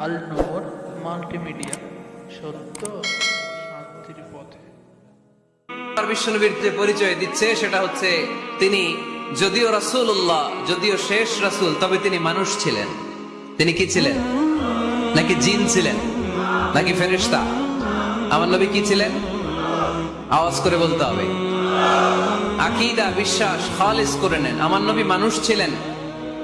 আল নূর multimedia, সত্য শান্তির পথে। বিশ্বনবীর যে পরিচয় দিচ্ছে, সেটা হচ্ছে তিনি যদিও রাসূলুল্লাহ, যদিও শেষ রাসূল, তবে তিনি মানুষ ছিলেন। তিনি কি ছিলেন? নাকি জিন ছিলেন? নাকি ফেরেশতা? আমার নবী কি ছিলেন? আওয়াজ করে বলতে হবে। আকীদা, বিশ্বাস, খালিস করে নেন। আমার নবী মানুষ ছিলেন।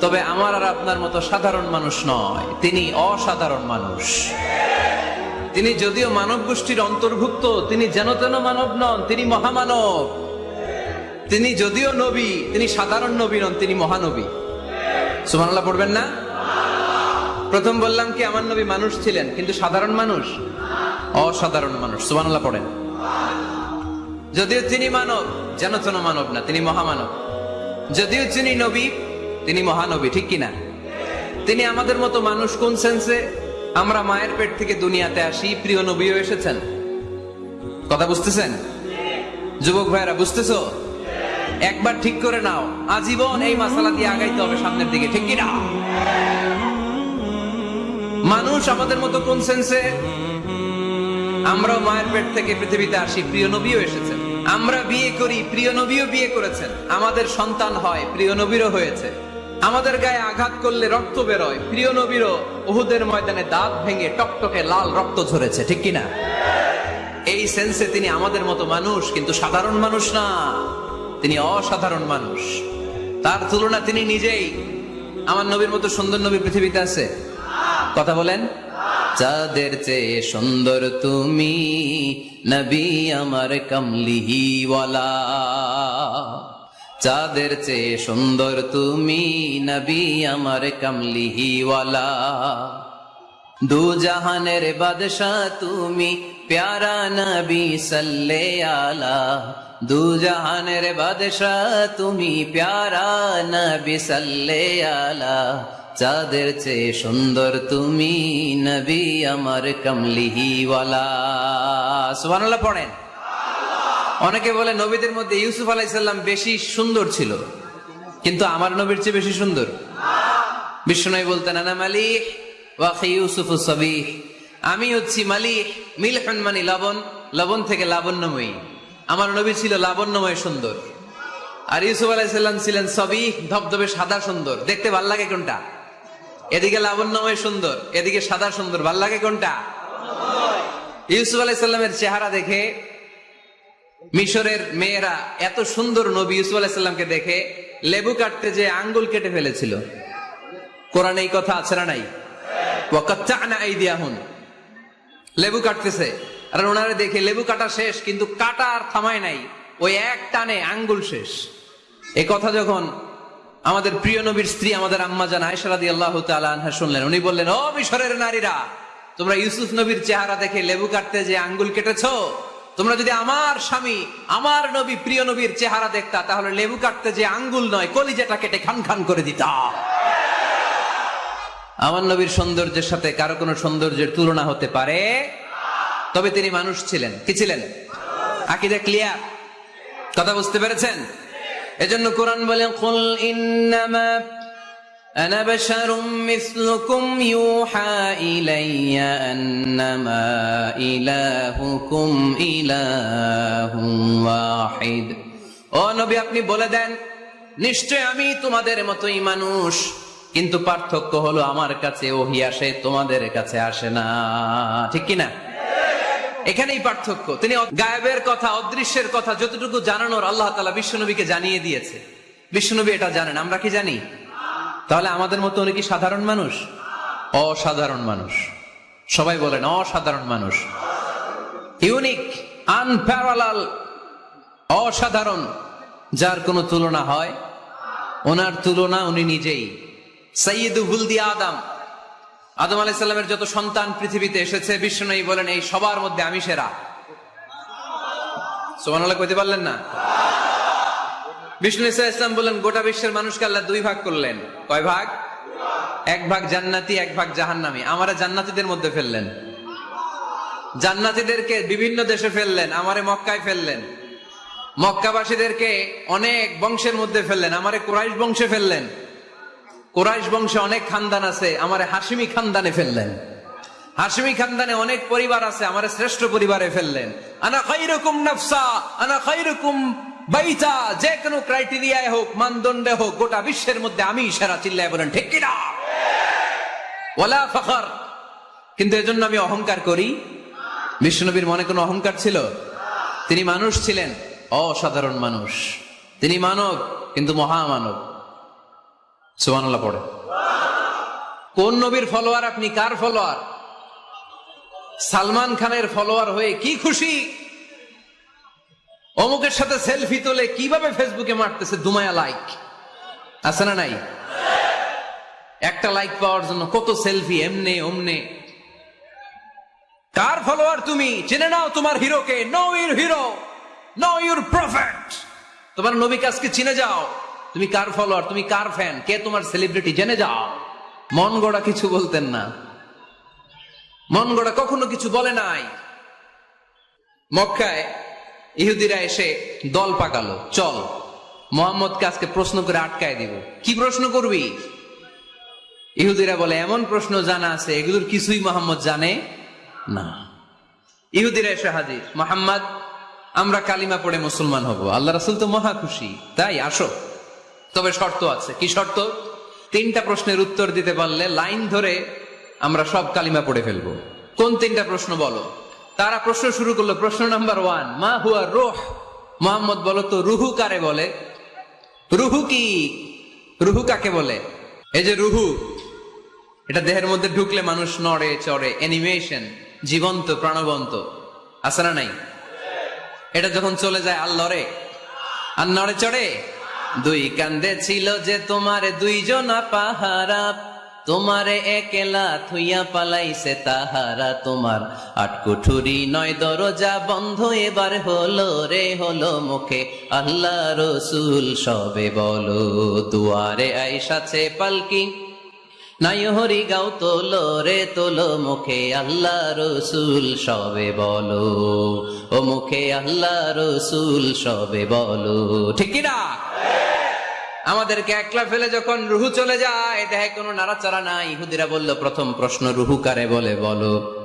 তবে আমার আর আপনার মতো সাধারণ মানুষ নয়। তিনি অসাধারণ মানুষ। তিনি যদিও মানব গোষ্ঠীর অন্তর্ভুক্ত, তিনি যেন তেন মানব নন, তিনি মহামানব। তিনি যদিও নবী, তিনি সাধারণ নবী নন, তিনি মহানবী। সুমানাল্লাহ পড়বেন না? প্রথম বললাম কি, আমার নবী মানুষ ছিলেন, কিন্তু সাধারণ মানুষ? অসাধারণ মানুষ সুমানাল্লাহ পড়েন। যদিও তিনি মানব, যেন তেন মানব না, তিনি মহামানব। যদিও তিনি নবী তিনি মহানবী, ঠিক কিনা? তিনি আমাদের মতো মানুষ কোন সেন্সে আমরা মায়ের পেট থেকে দুনিয়াতে আসি, প্রিয় নবীও এসেছেন। কথা বুঝতেছেন? যুবক ভাইরা বুঝতেছো? একবার ঠিক করে নাও, আজীবন এই মাসালা দিয়ে আগাইতে হবে সামনের দিকে, ঠিক কিনা? মানুষ আমাদের মতো কোন সেন্সে আমরাও মায়ের পেট থেকে পৃথিবীতে আসি, প্রিয় নবীও এসেছেন। আমরা বিয়ে করি, প্রিয় নবীও বিয়ে করেছেন। আমাদের সন্তান হয়, প্রিয় নবীরও হয়েছে। আমাদের গায়ে আঘাত করলে রক্ত বেরোয়। প্রিয় নবীরও উহুদের ময়দানে দাঁত ভেঙে টকটকে লাল রক্ত ঝরেছে, ঠিক কিনা? এই সেন্সে তিনি আমাদের মতো মানুষ, কিন্তু সাধারণ মানুষ না। তিনি অসাধারণ মানুষ। তার তুলনা তিনি নিজেই। আমার নবীর মতো সুন্দর নবী পৃথিবীতে আছে? কথা বলেন। চাঁদের চেয়ে সুন্দর তুমি, নবী আমার কমলিহিওয়ালা। চাঁদের চেয়ে সুন্দর তুমি নবী আমার কমলিহিওয়ালা। দু জাহানের বাদশাহ তুমি প্যারা নবী সাল্লে আলা দু জাহানের বাদশাহ তুমি প্যারা নবী সাল্লে আলা চাঁদের চেয়ে সুন্দর তুমি নবী আমার কমলিহিওয়ালা। সুবহানাল্লাহ পড়েন। অনেকে বলে নবীদের মধ্যে ইউসুফ আলাইসাল্লাম বেশি সুন্দর ছিল। কিন্তু আমার নবীর চেয়ে বেশি সুন্দর। বিষ্ণু বলতেন, আনা মালিক ওয়াকি ইউসুফ সবিহ। আমি হচ্ছি মালিক, মিলহন মানি লবণ লবণ থেকে লাবণ্যময়ী। আমার নবী ছিল লাবণ্যময় সুন্দর। আর ইউসুফ আলাইসাল্লাম ছিলেন সবই ধবধবে সাদা সুন্দর। দেখতে ভালো লাগে কোনটা? এদিকে লাবণ্যময় সুন্দর, এদিকে সাদা সুন্দর। ভালো লাগে কোনটা? ইউসুফ আলাইসাল্লামের চেহারা দেখে মিশরের মেয়েরা এত সুন্দর নবী ইউসুফ আলাইসাল্লামকে দেখে লেবু কাটতে যে আঙ্গুল কেটে ফেলেছিল। কোরআনে এই কথা আছে না নাই? লেবু কাটতেছে। আর ওনারে দেখে লেবু কাটা শেষ, কিন্তু কাটা আর থামায় নাই। ওই এক টানে আঙ্গুল শেষ। এ কথা যখন আমাদের প্রিয় নবীর স্ত্রী, আমাদের আম্মা জান আয়সারাদি আল্লাহ আনহা শুনলেন, উনি বললেন, ও মিশরের নারীরা, তোমরা ইউসুফ নবীর চেহারা দেখে লেবু কাটতে যে আঙ্গুল কেটেছো তোমরা যদি আমার স্বামী, আমার নবী, প্রিয় নবীর চেহারা দেখতা, তাহলে লেবু কাটতে যে আঙ্গুল নয়, কলিজাটা কেটে খান খান করে দিতা। আমার নবীর সৌন্দর্যের সাথে কারও কোনো সৌন্দর্যের তুলনা হতে পারে? তবে তিনি মানুষ ছিলেন। কি ছিলেন? আকিদা ক্লিয়ার? কথা বুঝতে পেরেছেন? এজন্য কোরআন বলেন أنا بشر مثلكم يوحى إلي أنما إلهكم إله واحد ও নবী আপনি বলে দেন নিশ্চয় আমি তোমাদের মতোই মানুষ কিন্তু পার্থক্য হলো আমার কাছে ওহি আসে তোমাদের কাছে আসে না ঠিক কি না এখানেই পার্থক্য তিনি গায়েবের কথা অদৃশ্যের কথা যতটুকু জানানোর আল্লাহ তালা বিশ্বনবীকে জানিয়ে দিয়েছে বিশ্বনবী এটা জানেন আমরা কি জানি তাহলে আমাদের মতো উনি কি সাধারণ মানুষ? অসাধারণ মানুষ। সবাই বলেন, অসাধারণ মানুষ। ইউনিক, আনপ্যারালাল, অসাধারণ। যার কোনো তুলনা হয়, ওনার তুলনা উনি নিজেই। সৈয়দু আদম। আদম আলাইসাল্লামের যত সন্তান পৃথিবীতে এসেছে বিশ্ব বিষ্ণু বলেন, এই সবার মধ্যে আমি সেরা। সোমান কইতে পারলেন না? বিষ্ণু ইসা ইসলাম বললেন, গোটা বিশ্বের মানুষকে আল্লাহ দুই ভাগ করলেন। কয় ভাগ? এক ভাগ জান্নাতি, এক ভাগ জাহান্নামি। আমারা জান্নাতিদের মধ্যে ফেললেন। জান্নাতিদেরকে বিভিন্ন দেশে ফেললেন, আমারে মক্কায় ফেললেন। মক্কাবাসীদেরকে অনেক বংশের মধ্যে ফেললেন, আমারে কুরাইশ বংশে ফেললেন। কোরাইশ বংশে অনেক খানদান আছে, আমারে হাসিমি খানদানে ফেললেন। হাসিমি খানদানে অনেক পরিবার আছে, আমার শ্রেষ্ঠ পরিবারে ফেললেন। আনা খাইরুকুম নাফসা, আনা খাইরুকুম বাইতা যে কোনো ক্রাইটেরিয়ায় হোক, মানদণ্ডে হোক, গোটা বিশ্বের মধ্যে আমি সেরা চিল্লায় বলেন, ঠিক কিনা? ওয়ালা ফখর। কিন্তু এজন্য আমি অহংকার করি। বিষ্ণুনবীর মনে কোনো অহংকার ছিল? তিনি মানুষ ছিলেন, অসাধারণ মানুষ। তিনি মানব, কিন্তু মহামানব। সুবহানাল্লাহ পড়ে। কোন নবীর ফলোয়ার আপনি? কার ফলোয়ার? সালমান খানের ফলোয়ার হয়ে কি খুশি? অমুকের সাথে সেলফি তোলে কীভাবে ফেসবুকে মারতেছে দুমায়া লাইক? আছে না নাই? একটা লাইক পাওয়ার জন্য কত সেলফি, এমনে, অমনে। কার ফলোয়ার তুমি? জেনে নাও তোমার হিরোকে। Know your hero know your prophet. তোমার নবীকে আজকে চিনে যাও। তুমি কার ফলোয়ার? তুমি কার ফ্যান? কে তোমার সেলিব্রিটি? জেনে যাও। মন গড়া কিছু বলতেন না। মন গড়া কখনো কিছু বলে নাই। মক্কায় ইহুদিরা এসে দল পাকালো, চল, মোহাম্মদকে আজকে প্রশ্ন করে আটকায় দিব। কি প্রশ্ন করবি? ইহুদিরা বলে, এমন প্রশ্ন জানা আছে, এগুলোর কিছুই মোহাম্মদ জানে না। ইহুদিরা এসে হাজির, মোহাম্মদ, আমরা কালিমা পড়ে মুসলমান হব, আল্লাহ রাসুল তো মহা খুশি, তাই আসো। তবে শর্ত আছে। কি শর্ত? তিনটা প্রশ্নের উত্তর দিতে পারলে লাইন ধরে আমরা সব কালিমা পড়ে ফেলব। কোন তিনটা প্রশ্ন বলো? তারা প্রশ্ন শুরু করল, প্রশ্ন নাম্বার ওয়ান, মা হুয়া রোহ? মোহাম্মদ বলো তো, রুহু কারে বলে? রুহু কি? রুহু কাকে বলে? এই যে রুহু, এটা দেহের মধ্যে ঢুকলে মানুষ নড়ে চড়ে অ্যানিমেশন জীবন্ত, প্রাণবন্ত, আছে না নাই? এটা যখন চলে যায় আর লড়ে আর নড়ে চড়ে? দুই কান্দে ছিল যে তোমার দুইজনা পাহারা। তোমারে একেলা থুইয়া পালাইছে তাহারা তোমার। আটকুঠুরি নয় দরজা বন্ধ, এবার হলো রে, হলো মুখে। আল্লাহ রসুল সবে বলো, দুয়ারে আইসাছে পালকি। নাই হরি গাও তোলো রে, তোলো মুখে, আল্লাহ রসুল সবে বলো। ও মুখে আল্লাহ রসুল সবে বলো, ঠিক না আমাদেরকে একলা ফেলে যখন রুহু চলে যায় দেখে কোনো নাড়াচাড়া নাই। ইহুদিরা বলল, প্রথম প্রশ্ন রুহু কারে বলে বলো?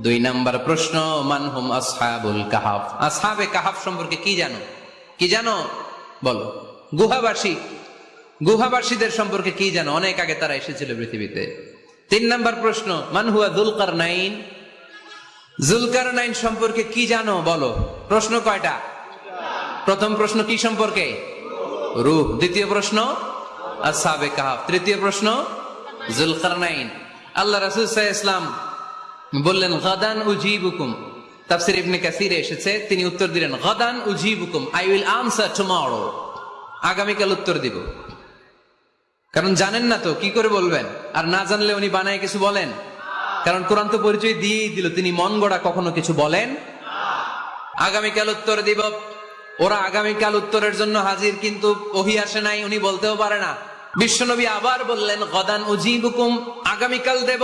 দুই নাম্বার প্রশ্ন মানহুম আসহাবুল কাহাফ? আসহাবে কাহাফ সম্পর্কে কি জানো? কি জানো? বলো। গুহাবাসী। গুহাবাসীদের সম্পর্কে কি জানো? অনেক আগে তারা এসেছিল পৃথিবীতে। তিন নাম্বার প্রশ্ন মানহুয়া দুলকার নাইন জুলকার নাইন সম্পর্কে কি জানো? বলো। প্রশ্ন কয়টা? প্রথম প্রশ্ন কি সম্পর্কে? রূহ দ্বিতীয় প্রশ্ন আসাবে কাহাব তৃতীয় প্রশ্ন জুলকার নাইন আল্লাহ রাসুল ইসলাম বললেন, গাদান উজিবুকুম। তাফসির ইবনে কাসিরে এসেছে, তিনি উত্তর দিলেন, গাদান উজিবুকুম, আই উইল আনসার টুমরো। আগামীকাল উত্তর দিব। কারণ জানেন না তো, কি করে বলবেন? আর না জানলে উনি বানায় কিছু বলেন? কারণ কোরআন তো পরিচয় দিয়েই দিল, তিনি মন গড়া কখনো কিছু বলেন আগামীকাল উত্তর দিব ওরা আগামীকাল উত্তরের জন্য হাজির, কিন্তু ওহি আসে নাই, উনি বলতেও পারে না। বিশ্বনবী আবার বললেন, গদান উজিবুকুম, আগামীকাল দেব,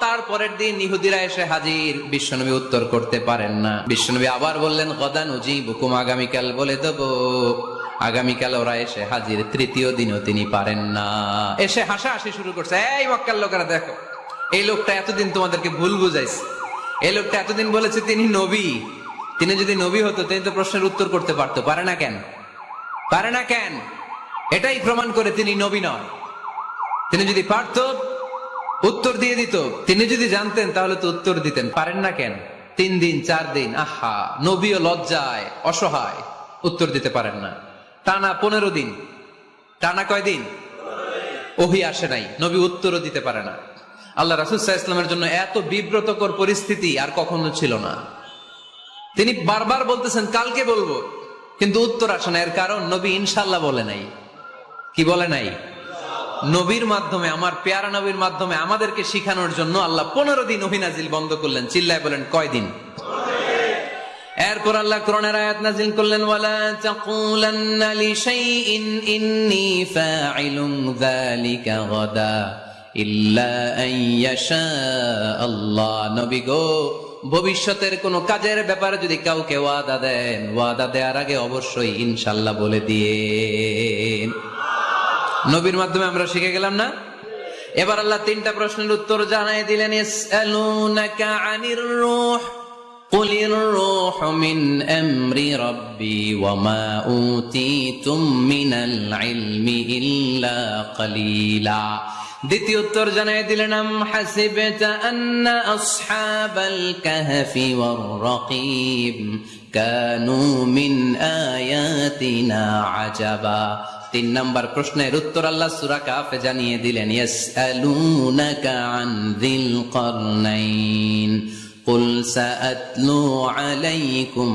তারপরের দিন ইহুদিরা এসে হাজির। বিশ্বনবী উত্তর করতে পারেন না। বিশ্বনবী আবার বললেন, গদান উজিবুকুম, আগামীকাল বলে দেব। আগামীকাল ওরা এসে হাজির, তৃতীয় দিনও তিনি পারেন না। এসে হাসা হাসি শুরু করছে, এই মক্কার লোকেরা, দেখো, এই লোকটা এতদিন তোমাদেরকে ভুল বুঝাইছে। এই লোকটা এতদিন বলেছে তিনি নবী। তিনি যদি নবী হতো, তিনি তো প্রশ্নের উত্তর করতে পারতো। পারে না কেন? পারে না কেন? এটাই প্রমাণ করে তিনি নবী নয় তিনি যদি পারত, উত্তর দিয়ে দিত। তিনি যদি জানতেন, তাহলে তো উত্তর দিতেন। পারেন না কেন? তিন দিন, চার দিন, আহা, নবীও লজ্জায়, অসহায়, উত্তর দিতে পারেন না। টানা পনেরো দিন। টানা কয় দিন? ওহি আসে নাই। নবী উত্তরও দিতে পারে না। আল্লাহ রাসুসাহ ইসলামের জন্য এত বিব্রতকর পরিস্থিতি আর কখনো ছিল না। তিনি বারবার বলতেছেন, কালকে বলব। কিন্তু উত্তর আসে না, এর কারণ নবী ইনশাল্লাহ বলে নাই। কি বলে নাই? নবীর মাধ্যমে, আমার পেয়ারা নবীর মাধ্যমে আমাদেরকে শিখানোর জন্য আল্লাহ পনেরো দিন অভিনাজিল বন্ধ করলেন। চিল্লায় বলেন কয়দিন এরপর আল্লাহ কোরআনের আয়াত নাজিল করলেন, ওয়ালা ইল্লা আল্লাহ। নবী গো ভবিষ্যতের কোন কাজের ব্যাপারে যদি কাউকে ওয়াদা দেন ওয়াদা দেওয়ার আগে অবশ্যই ইনশাল্লাহ বলে দিয়ে নবীর মাধ্যমে আমরা শিখে গেলাম না এবার আল্লাহ তিনটা প্রশ্নের উত্তর জানাই দিলেন ইসআলুনাকা আনির রূহ قل الروح من أمر ربي وما أوتيتم من العلم إلا قليلا দ্বিতীয় উত্তর জানাই দিলেন আম হাসিবতা আন্না আসহাবাল কাহফি ওয়ার রাকিব কানু মিন আয়াতিনা আজাবা তিন নাম্বার প্রশ্নের উত্তর আল্লাহ সূরা কাফে জানিয়ে দিলেন ইয়াসআলুনাকা আন যিল কারনাইন قل سأتلو عليكم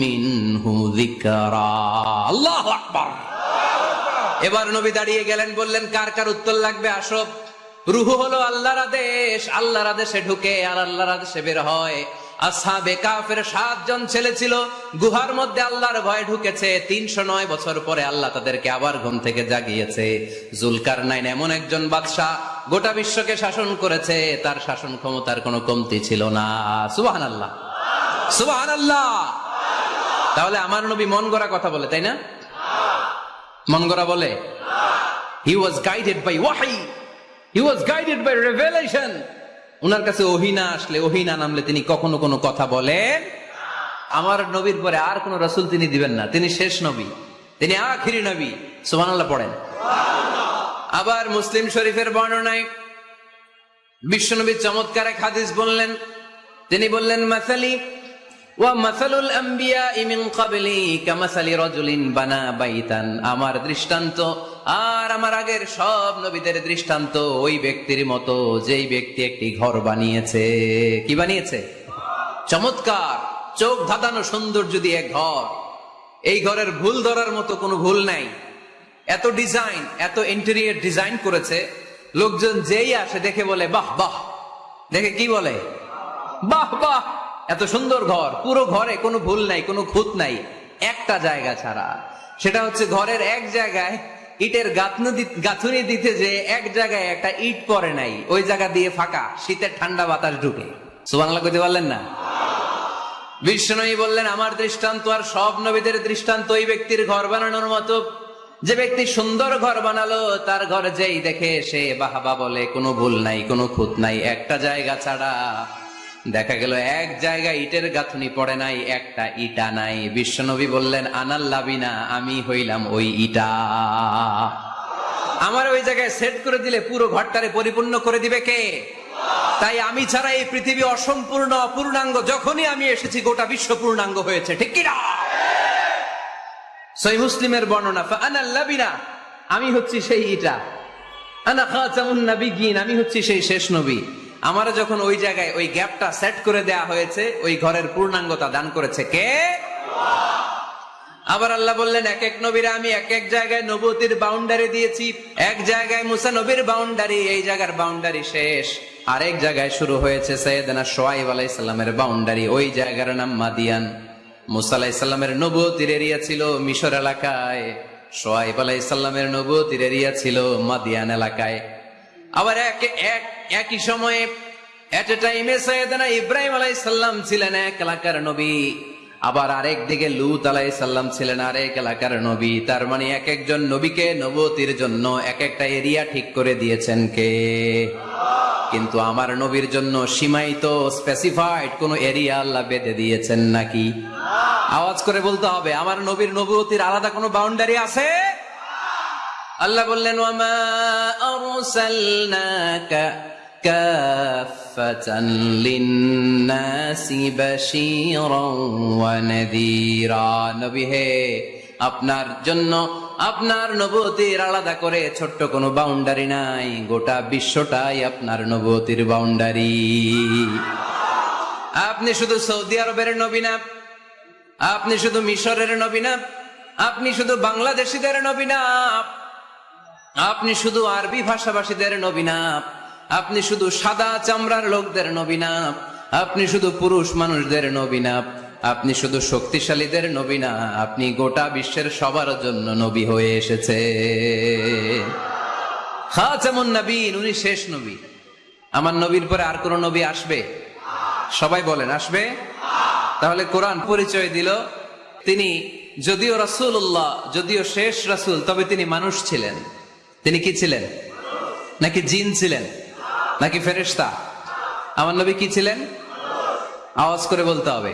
منه ذكرا الله أكبر এবার নবী দাঁড়িয়ে গেলেন, বললেন, কার কার উত্তর লাগবে? আসো রুহু হলো আল্লাহর আদেশ। আল্লাহর আদেশে ঢুকে আর আল্লাহর আদেশে বের হয়। সাতজন ছেলে ছিল। গুহার মধ্যে আল্লাহর ভয় ঢুকেছে। তিনশো নয় বছর পরে আল্লাহ তাদেরকে আবার ঘুম থেকে জাগিয়েছে। জুলকার নাইন এমন একজন বাদশাহ গোটা বিশ্বকে শাসন করেছে। তার শাসন ক্ষমতার কোনো কমতি ছিল না। সুবাহান আল্লাহ সুবাহান আল্লাহ তাহলে আমার নবী মন গড়া কথা বলে, তাই না? মন গড়া বলে হি ওয়াজ গাইডেড বাই ওয়াহি he was guided by revelation ওনার কাছে ওহিনা আসলে ওহিনা নামলে তিনি কখনো কোনো কথা বলেন আমার নবীর পরে আর কোন রসুল তিনি দিবেন না। তিনি শেষ নবী তিনি আখিরি নবী। সুবহানাল্লাহ পড়েন। আবার মুসলিম শরীফের বর্ণনায় বিশ্বনবী চমৎকার এক হাদিস বললেন। তিনি বললেন মাসালি আমার দৃষ্টান্ত আর আমার আগের সব নবীদের দৃষ্টান্ত ওই ব্যক্তির মতো যেই ব্যক্তি একটি ঘর বানিয়েছে। কি বানিয়েছে? চমৎকার। চোখ ধাঁধানো সৌন্দর্য দিয়ে এক ঘর। এই ঘরের ভুল ধরার মতো কোনো ভুল নাই। এত ডিজাইন, এত ইন্টেরিয়ার ডিজাইন করেছে। লোকজন যেই আসে দেখে বলে, বাহ বাহ। দেখে কি বলে? বাহ বাহ। এত সুন্দর ঘর, পুরো ঘরে কোনো ভুল নাই, কোনো খুঁত নাই, একটা জায়গা ছাড়া। সেটা হচ্ছে ঘরের এক জায়গায় ইটের গাঁথনি দিতে যে এক জায়গায় একটা ইট পরে নাই, ওই জায়গা দিয়ে ফাঁকা, শীতের ঠান্ডা বাতাস ঢুকে। সুবাংলা করতে পারলেন না? বিষ্ণনবী বললেন, আমার দৃষ্টান্ত আর সব নবীদের দৃষ্টান্ত ওই ব্যক্তির ঘর বানানোর মতো। যে ব্যক্তি সুন্দর ঘর বানালো, তার ঘর যেই দেখে সে বাহাবা বলে, কোনো ভুল নাই, কোনো খুঁত নাই, একটা জায়গা ছাড়া। দেখা গেল এক জায়গায় ইটের গাঁথুনি পড়ে নাই, একটা ইটা নাই। বিশ্বনবী বললেন আনাল্লাবিনা আমি হইলাম ওই ইটা। আমার ওই জায়গায় সেট করে দিলে পুরো ঘরটারে পরিপূর্ণ করে দিবে কে? তাই আমি ছাড়া এই পৃথিবী অসম্পূর্ণ, অপূর্ণাঙ্গ, যখনই আমি এসেছি, গোটা বিশ্ব পূর্ণাঙ্গ হয়েছে। ঠিক কিনা সই মুসলিমের বর্ণনা আনাল্লাবিনা আমি হচ্ছি সেই ইটা। আনা খাতামুন নাবিগিন আমি হচ্ছি সেই শেষ নবী। আমার যখন ওই জায়গায় ওই গ্যাপটা সেট করে দেয়া হয়েছে, ওই ঘরের পূর্ণাঙ্গতা দান করেছে কে? আবার আল্লাহ বললেন এক এক নবীরা আমি এক এক জায়গায় নবতির বাউন্ডারি দিয়েছি। এক জায়গায় মুসা নবীর বাউন্ডারি এই জায়গার বাউন্ডারি শেষ। আরেক জায়গায় শুরু হয়েছে সৈয়দনা সোয়াইব আলাইসাল্লামের বাউন্ডারি ওই জায়গার নাম মাদিয়ান। মুসা আলাইসাল্লামের নবতির এরিয়া ছিল মিশর এলাকায়, সোয়াইব আলাইসাল্লামের নবতির এরিয়া ছিল মাদিয়ান এলাকায়। আবার এক এক, একই সময়ে এট এ টাইমে সৈয়দনা ইব্রাহিম আলাইসাল্লাম ছিলেন এক এলাকার নবী। আবার আরেক দিকে লুত আলাই সাল্লাম ছিলেন আরেক এলাকার নবী। তার মানে এক একজন নবীকে নবতির জন্য এক একটা এরিয়া ঠিক করে দিয়েছেন কে? কিন্তু আমার নবীর জন্য সীমায়িত স্পেসিফাইড কোন এরিয়া আল্লাহ বেঁধে দিয়েছেন নাকি? আওয়াজ করে বলতে হবে, আমার নবীর নবতির আলাদা কোনো বাউন্ডারি আছে? আল্লাহ বললেন নবী হে, আপনার জন্য আপনার নবতির আলাদা করে ছোট্ট কোনো বাউন্ডারি নাই, গোটা বিশ্বটাই আপনার নবতির বাউন্ডারি। আপনি শুধু সৌদি আরবের নবী না, আপনি শুধু মিশরের নবী না, আপনি শুধু বাংলাদেশিদের নবী না আপনি শুধু আরবি ভাষাভাষীদের নবী না, আপনি শুধু সাদা চামড়ার লোকদের নবী না, আপনি শুধু পুরুষ মানুষদের নবী না, আপনি শুধু শক্তিশালীদের নবী না, আপনি গোটা বিশ্বের সবার জন্য নবী হয়ে এসেছে। খাচামুন নবীন, উনি শেষ নবী। আমার নবীর পরে আর কোন নবী আসবে? সবাই বলেন, আসবে? তাহলে কোরআন পরিচয় দিল। তিনি, যদিও রাসূলুল্লাহ, যদিও শেষ রাসূল, তবে তিনি মানুষ ছিলেন। তিনি কি ছিলেন? নাকি জিন ছিলেন? নাকি ফেরেশতা? আমার নবী কি ছিলেন? আওয়াজ করে বলতে হবে।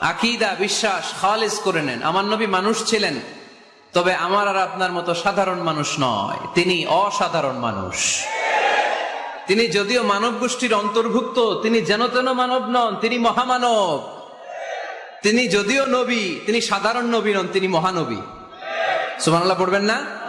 আকিদা, বিশ্বাস খালিজ করে নেন। আমার নবী মানুষ ছিলেন, তবে আমার আর আপনার মতো সাধারণ মানুষ নয়। তিনি অসাধারণ মানুষ। তিনি যদিও মানব গোষ্ঠীর অন্তর্ভুক্ত, তিনি যেন তেন মানব নন, তিনি মহামানব। তিনি যদিও নবী, তিনি সাধারণ নবী নন, তিনি মহানবী। সুবহানাল্লাহ, পড়বেন না?